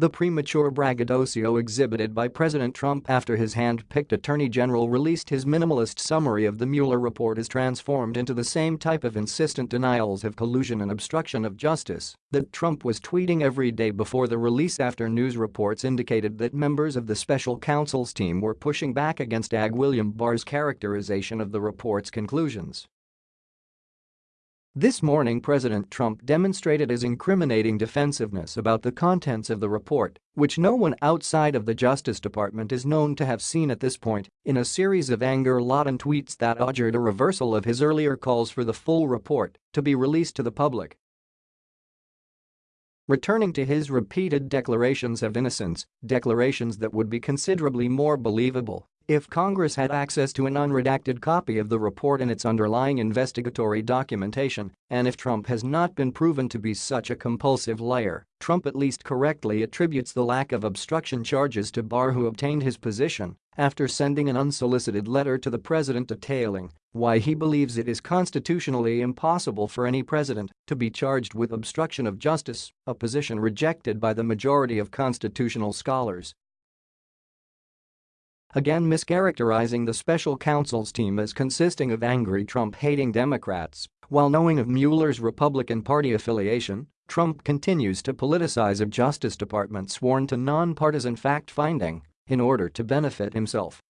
The premature braggadocio exhibited by President Trump after his hand-picked attorney general released his minimalist summary of the Mueller report is transformed into the same type of insistent denials of collusion and obstruction of justice that Trump was tweeting every day before the release after news reports indicated that members of the special counsel's team were pushing back against Ag William Barr's characterization of the report's conclusions. This morning President Trump demonstrated his incriminating defensiveness about the contents of the report, which no one outside of the Justice Department is known to have seen at this point, in a series of anger-laden tweets that augured a reversal of his earlier calls for the full report to be released to the public. Returning to his repeated declarations of innocence, declarations that would be considerably more believable if Congress had access to an unredacted copy of the report and its underlying investigatory documentation, and if Trump has not been proven to be such a compulsive liar, Trump at least correctly attributes the lack of obstruction charges to Barr who obtained his position after sending an unsolicited letter to the president detailing why he believes it is constitutionally impossible for any president to be charged with obstruction of justice, a position rejected by the majority of constitutional scholars again mischaracterizing the special counsel's team as consisting of angry Trump-hating Democrats. While knowing of Mueller's Republican Party affiliation, Trump continues to politicize a Justice Department sworn to nonpartisan fact-finding in order to benefit himself.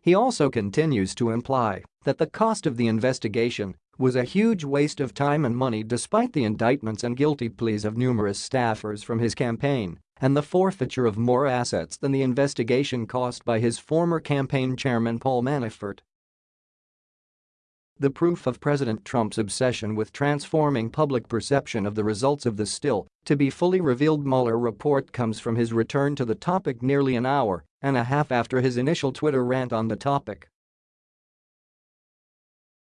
He also continues to imply that the cost of the investigation was a huge waste of time and money despite the indictments and guilty pleas of numerous staffers from his campaign and the forfeiture of more assets than the investigation cost by his former campaign chairman Paul Manafort. The proof of President Trump's obsession with transforming public perception of the results of the still to be fully revealed Mueller report comes from his return to the topic nearly an hour and a half after his initial Twitter rant on the topic.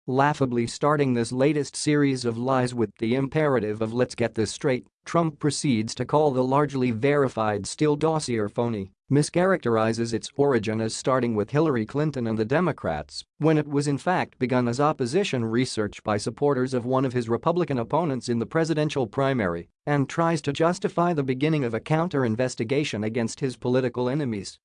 Laughably starting this latest series of lies with the imperative of let's get this straight, Trump proceeds to call the largely verified Steele dossier phony, mischaracterizes its origin as starting with Hillary Clinton and the Democrats, when it was in fact begun as opposition research by supporters of one of his Republican opponents in the presidential primary, and tries to justify the beginning of a counter-investigation against his political enemies.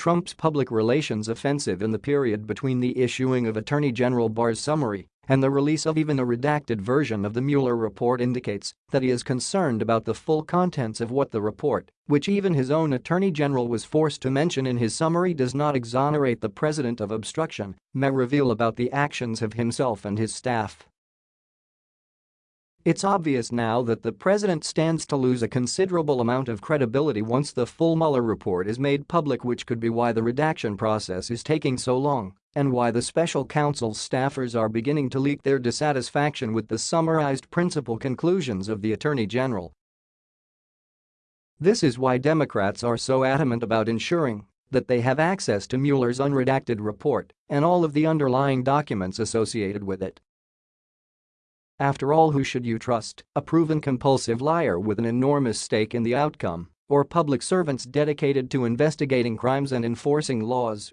Trump's public relations offensive in the period between the issuing of Attorney General Barr's summary and the release of even a redacted version of the Mueller report indicates that he is concerned about the full contents of what the report, which even his own Attorney General was forced to mention in his summary does not exonerate the president of obstruction, may reveal about the actions of himself and his staff. It's obvious now that the president stands to lose a considerable amount of credibility once the full Mueller report is made public which could be why the redaction process is taking so long and why the special counsel's staffers are beginning to leak their dissatisfaction with the summarized principal conclusions of the Attorney General. This is why Democrats are so adamant about ensuring that they have access to Mueller's unredacted report and all of the underlying documents associated with it. After all who should you trust, a proven compulsive liar with an enormous stake in the outcome, or public servants dedicated to investigating crimes and enforcing laws